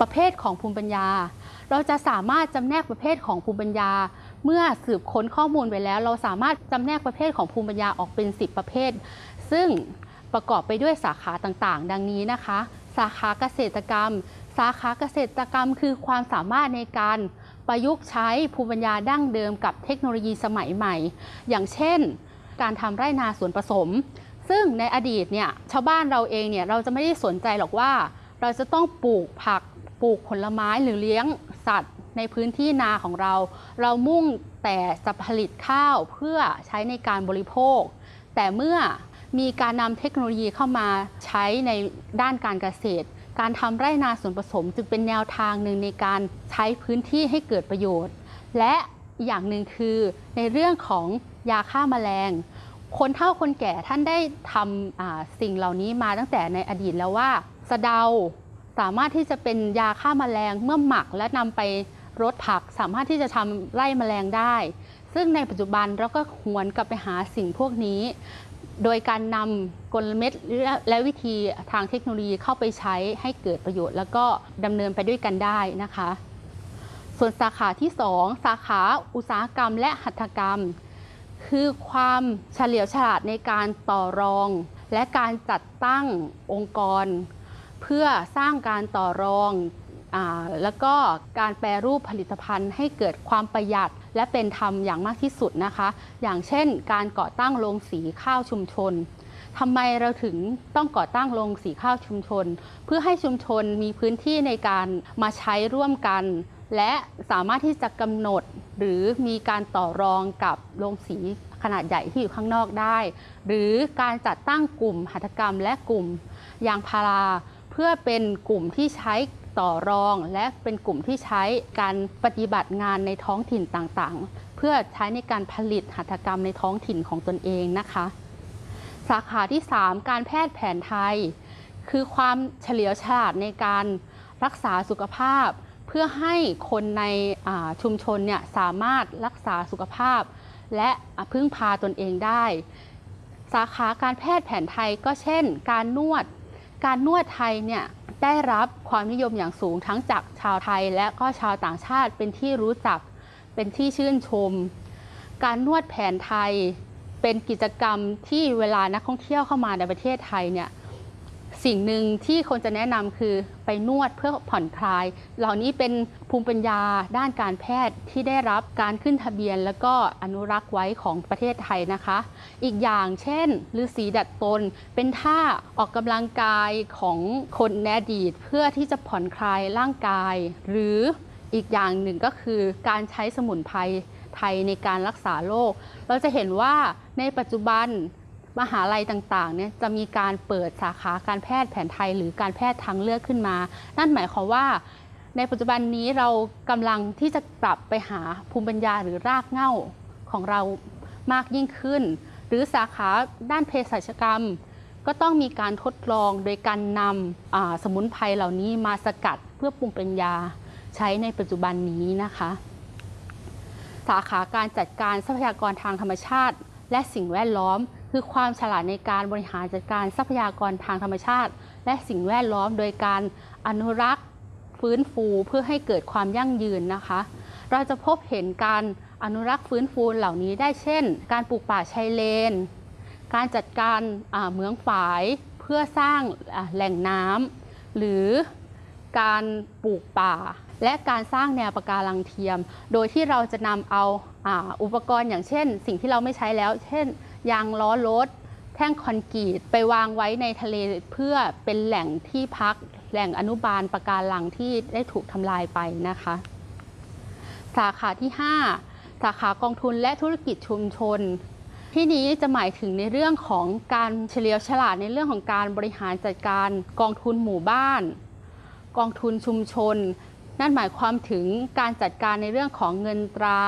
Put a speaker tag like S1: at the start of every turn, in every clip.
S1: ประเภทของภูมิปัญญา เราจะสามารถจำแนกประเภทของภูมิปัญญา เมื่อสืบค้นข้อมูลไปแล้ว เราสามารถจำแนกประเภทของภูมิปัญญาออกเป็น 10 ประเภท ซึ่งประกอบไปด้วยสาขาต่างๆ ดังนี้นะคะ สาขาเกษตรกรรม สาขาเกษตรกรรม คือความสามารถในการประยุกต์ใช้ภูมิปัญญาดั้งเดิมกับเทคโนโลยีสมัยใหม่ อย่างเช่น การทำไร่นาสวนผสม ซึ่งในอดีตเนี่ยชาวบ้านเราเองเนี่ยเราจะไม่ได้สนใจหรอกว่า เราจะต้องปลูกผัก ปลูกผลไม้หรือเลี้ยงสัตว์ในพื้นที่นาของเรา เรามุ่งแต่จะผลิตข้าวเพื่อใช้ในการบริโภค แต่เมื่อมีการนำเทคโนโลยีเข้ามาใช้ในด้านการเกษตร การทำไร่นาส่วนผสมจึงเป็นแนวทางหนึ่งในการใช้พื้นที่ให้เกิดประโยชน์ และอย่างหนึ่งคือในเรื่องของยาฆ่าแมลง คนเฒ่าคนแก่ท่านได้ทำสิ่งเหล่านี้มาตั้งแต่ในอดีตแล้วว่าสะเดา สามารถที่จะเป็นยาฆ่าแมลงเมื่อหมักและนำไปรดผัก สามารถที่จะทำไล่แมลงได้ ซึ่งในปัจจุบันเราก็หวนกลับไปหาสิ่งพวกนี้ โดยการนำกลเม็ดและและวิธีทางเทคโนโลยีเข้าไปใช้ให้เกิดประโยชน์ แล้วก็ดำเนินไปด้วยกันได้นะคะ ส่วนสาขาที่ 2 สาขาอุตสาหกรรมและหัตถกรรม คือความเฉลียวฉลาดในการต่อรอง และการจัดตั้งองค์กร เพื่อสร้างการต่อรองอแล้วก็การแปรรูปผลิตภัณฑ์ให้เกิดความประหยัดและเป็นธรรมอย่างมากที่สุดนะคะ อย่างเช่น การก่อตั้งโรงสีข้าวชุมชนทำไมเราถึงต้องก่อตั้งโรงสีข้าวชุมชน เพื่อให้ชุมชนมีพื้นที่ในการมาใช้ร่วมกัน และสามารถที่จะกำหนดหรือมีการต่อรองกับโรงสีขนาดใหญ่ที่อยู่ข้างนอกได้ หรือการจัดตั้งกลุ่มหัตถกรรมและกลุ่มยางพารา พื่อเป็นกลุ่มที่ใช้ต่อรองและเป็นกลุ่มที่ใช้การปฏิบัติงานในท้องถิ่นต่างๆ เพื่อใช้ในการผลิตหัตถกรรมในท้องถิ่นของตนเองนะคะ สาขาที่ 3 การแพทย์แผนไทย คือความเฉลียวฉลาดในการรักษาสุขภาพ เพื่อให้คนในชุมชนเนี่ยสามารถรักษาสุขภาพ และพึ่งพาตนเองได้ สาขาการแพทย์แผนไทยก็เช่น การนวด การนวดไทยเนี่ยได้รับความนิยมอย่างสูงทั้งจากชาวไทยและก็ชาวต่างชาติเป็นที่รู้จักเป็นที่ชื่นชม การนวดแผนไทยเป็นกิจกรรมที่เวลานักท่องเที่ยวเข้ามาในประเทศไทยเนี่ย สิ่งหนึ่งที่คนจะแนะนำคือไปนวดเพื่อผ่อนคลาย เหล่านี้เป็นภูมิปัญญาด้านการแพทย์ที่ได้รับการขึ้นทะเบียน แล้วก็อนุรักษ์ไว้ของประเทศไทยนะคะ อีกอย่างเช่นฤาษีดัดตน เป็นท่าออกกำลังกายของคนในอดีตเพื่อที่จะผ่อนคลายร่างกาย หรืออีกอย่างหนึ่งก็คือการใช้สมุนไพรไทยในการรักษาโรคเราจะเห็นว่าในปัจจุบัน มหาลัยต่างๆเนี่ยจะมีการเปิดสาขาการแพทย์แผนไทย หรือการแพทย์ทางเลือกขึ้นมา นั่นหมายความว่า ในปัจจุบันนี้เรากำลังที่จะกลับไปหาภูมิปัญญาหรือรากเหง้าของเรามากยิ่งขึ้น หรือสาขาด้านเภสัชกรรม ก็ต้องมีการทดลองโดยการนำสมุนไพรเหล่านี้มาสกัดเพื่อปรุงเป็นยาใช้ในปัจจุบันนี้นะคะ สาขาการจัดการทรัพยากรทางธรรมชาติ และสิ่งแวดล้อม คือความฉลาดในการบริหารจัดการทรัพยากรทางธรรมชาติ และสิ่งแวดล้อมโดยการอนุรักษ์ฟื้นฟูเพื่อให้เกิดความยั่งยืนนะคะ เราจะพบเห็นการอนุรักษ์ฟื้นฟูเหล่านี้ได้เช่น การปลูกป่าชายเลน การจัดการเหมืองฝายเพื่อสร้างแหล่งน้ำหรือการปลูกป่า และการสร้างแนวปะการังเทียม โดยที่เราจะนำเอาอาอุปกรณ์อย่างเช่น สิ่งที่เราไม่ใช้แล้ว เช่น ยางล้อรถ แท่งคอนกรีตไปวางไว้ในทะเลเพื่อเป็นแหล่งที่พักแหล่งอนุบาลปะการังที่ได้ถูกทำลายไปนะคะ สาขาที่ 5 สาขากองทุนและธุรกิจชุมชน ที่นี้จะหมายถึงในเรื่องของการเฉลียวฉลาดในเรื่องของการบริหารจัดการกองทุนหมู่บ้าน กองทุนชุมชน นั่นหมายความถึงการจัดการในเรื่องของเงินตรา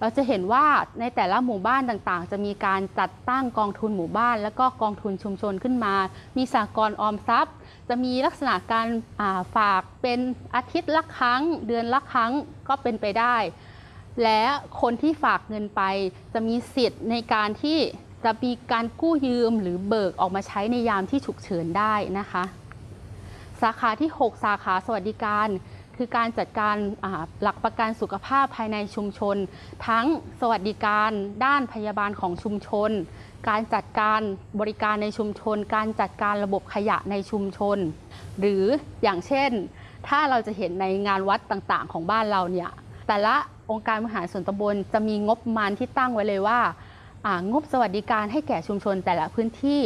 S1: เราจะเห็นว่าในแต่ละหมู่บ้านต่างๆ จะมีการจัดตั้งกองทุนหมู่บ้าน แล้วก็กองทุนชุมชนขึ้นมา มีสากลออมทรัพย์ จะมีลักษณะการาฝากเป็นอาทิตย์ละครั้ง เดือนละครั้งก็เป็นไปได้ และคนที่ฝากเงินไป จะมีสิทธิ์ในการที่จะมีการกู้ยืมหรือเบิกออกมาใช้ในยามที่ฉุกเฉินได้นะคะ สาขาที่ 6 สาขาสวัสดิการ คือการจัดการหลักประกันสุขภาพภายในชุมชน ทั้งสวัสดิการด้านพยาบาลของชุมชน การจัดการบริการในชุมชน การจัดการระบบขยะในชุมชน หรืออย่างเช่น ถ้าเราจะเห็นในงานวัดต่างๆ ของบ้านเราเนี่ยแต่ละองค์การบริหารส่วนตำบลจะมีงบประมาณที่ตั้งไว้เลยว่าางบสวัสดิการให้แก่ชุมชนแต่ละพื้นที่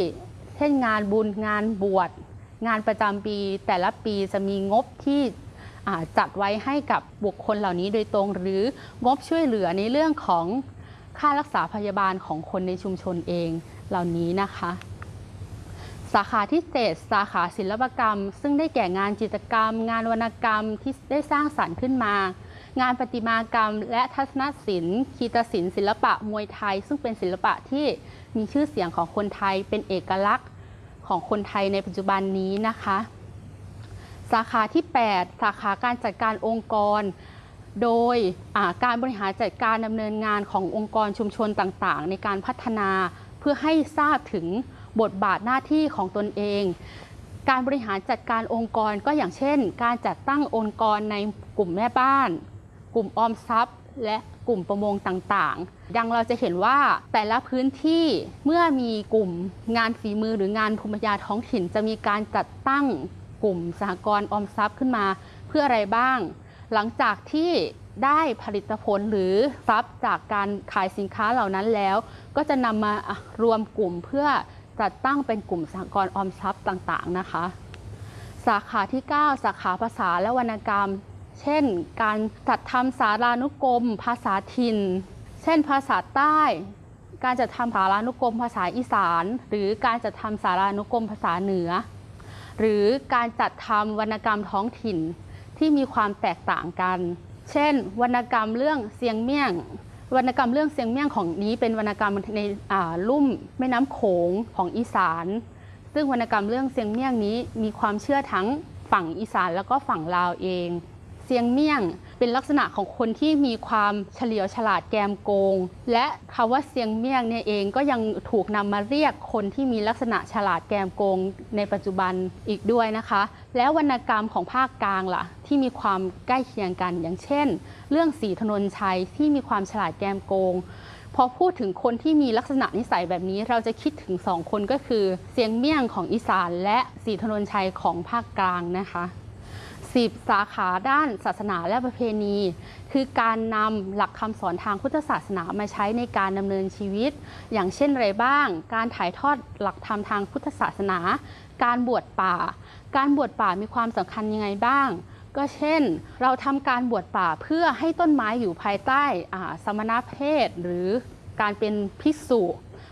S1: เช่นงานบุญงานบวชงานประจำปีแต่ละปีจะมีงบที่ จัดไว้ให้กับบุคคลเหล่านี้โดยตรง หรืองบช่วยเหลือในเรื่องของค่ารักษาพยาบาลของคนในชุมชนเองเหล่านี้นะคะ สาขาที่ 7 สาขาศิลปกรรม ซึ่งได้แก่งานจิตรกรรม งานวรรณกรรมที่ได้สร้างสรรค์ขึ้นมา งานประติมากรรม และทัศนศิลป์คีตศิลป์ศิลปะมวยไทย ซึ่งเป็นศิลปะที่มีชื่อเสียงของคนไทยเป็นเอกลักษณ์ของคนไทยในปัจจุบันนี้นะคะ สาขาที่ 8 สาขาการจัดการองค์กร โดยการบริหารจัดการดำเนินงานขององค์กรชุมชนต่างๆ ในการพัฒนาเพื่อให้ทราบถึงบทบาทหน้าที่ของตนเอง การบริหารจัดการองค์กรก็อย่างเช่น การจัดตั้งองค์กรในกลุ่มแม่บ้าน กลุ่มออมทรัพย์ และกลุ่มประมงต่างๆ ดังเราจะเห็นว่าแต่ละพื้นที่เมื่อมีกลุ่มงานฝีมือหรืองานภูมิปัญญาท้องถิ่น จะมีการจัดตั้ง กลุ่มสหกรณ์ออมทรัพย์ขึ้นมา เพื่ออะไรบ้าง หลังจากที่ได้ผลิตผลหรือทรัพย์จากการขายสินค้าเหล่านั้นแล้ว ก็จะนำมารวมกลุ่มเพื่อจัดตั้งเป็นกลุ่มสหกรณ์ออมทรัพย์ต่างๆนะคะ สาขาที่ 9 สาขาภาษาและวรรณกรรม เช่น การจัดทำสารานุกรม ภาษาถิ่น เช่น ภาษาใต้ การจัดทำสารานุกรมภาษาอีสาน หรือการจัดทำสารานุกรมภาษาเหนือ หรือการจัดทำวรรณกรรมท้องถิ่นที่มีความแตกต่างกัน เช่น วรรณกรรมเรื่องเสียงเมี่ยง วรรณกรรมเรื่องเสียงเมี่ยงของนี้เป็นวรรณกรรมในลุ่มแม่น้ำโขงของอีสาน ซึ่งวรรณกรรมเรื่องเสียงเมี่ยงนี้มีความเชื่อทั้งฝั่งอีสานแล้วก็ฝั่งลาวเอง เสียงเมี่ยง เป็นลักษณะของคนที่มีความเฉลียวฉลาดแกมโกง และคำว่าเสียงเมี่ยงเนี่ยเองก็ยังถูกนำมาเรียกคนที่มีลักษณะฉลาดแกมโกงในปัจจุบันอีกด้วยนะคะ แล้ววรรณกรรมของภาคกลางล่ะ ที่มีความใกล้เคียงกันอย่างเช่น เรื่องสีถนนชัยที่มีความฉลาดแกมโกงพอพูดถึงคนที่มีลักษณะนิสัยแบบนี้ เราจะคิดถึงสองคนก็คือ เสียงเมี่ยงของอีสานและสีถนนชัยของภาคกลางนะคะ สิบสาขาด้านศาสนาและประเพณี คือการนำหลักคำสอนทางพุทธศาสนามาใช้ในการดำเนินชีวิต อย่างเช่นอะไรบ้าง การถ่ายทอดหลักธรรมทางพุทธศาสนา การบวชป่า การบวชป่ามีความสำคัญยังไงบ้าง ก็เช่น เราทำการบวชป่าเพื่อให้ต้นไม้อยู่ภายใต้สมณเพศหรือการเป็นภิกษุ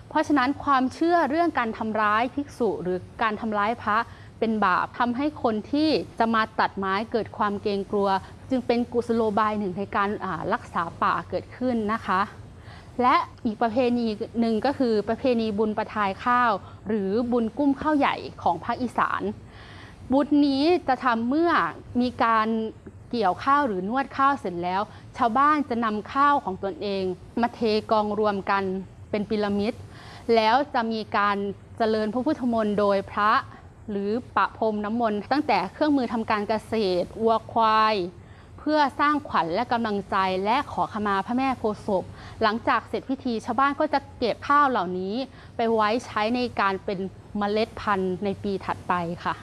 S1: เพราะฉะนั้นความเชื่อเรื่องการทำร้ายภิกษุหรือการทำร้ายพระ เป็นบาปทำให้คนที่จะมาตัดไม้เกิดความเกรงกลัว จึงเป็นกุศโลบายหนึ่งในการรักษาป่าเกิดขึ้นนะคะ และอีกประเพณีหนึ่งก็คือประเพณีบุญประทายข้าว หรือบุญกุ้มข้าวใหญ่ของภาคอีสาน บุญนี้จะทำเมื่อมีการเกี่ยวข้าวหรือนวดข้าวเสร็จแล้ว ชาวบ้านจะนำข้าวของตนเอง มาเทกองรวมกันเป็นพีระมิด แล้วจะมีการเจริญพระพุทธมนต์โดยพระ หรือประพรมน้ำมนต์ตั้งแต่เครื่องมือทำการเกษตรวัวควาย เพื่อสร้างขวัญและกำลังใจและขอขมาพระแม่โพธิ์ศพ หลังจากเสร็จพิธีชาวบ้านก็จะเก็บข้าวเหล่านี้ ไปไว้ใช้ในการเป็นเมล็ดพันธุ์ในปีถัดไปค่ะ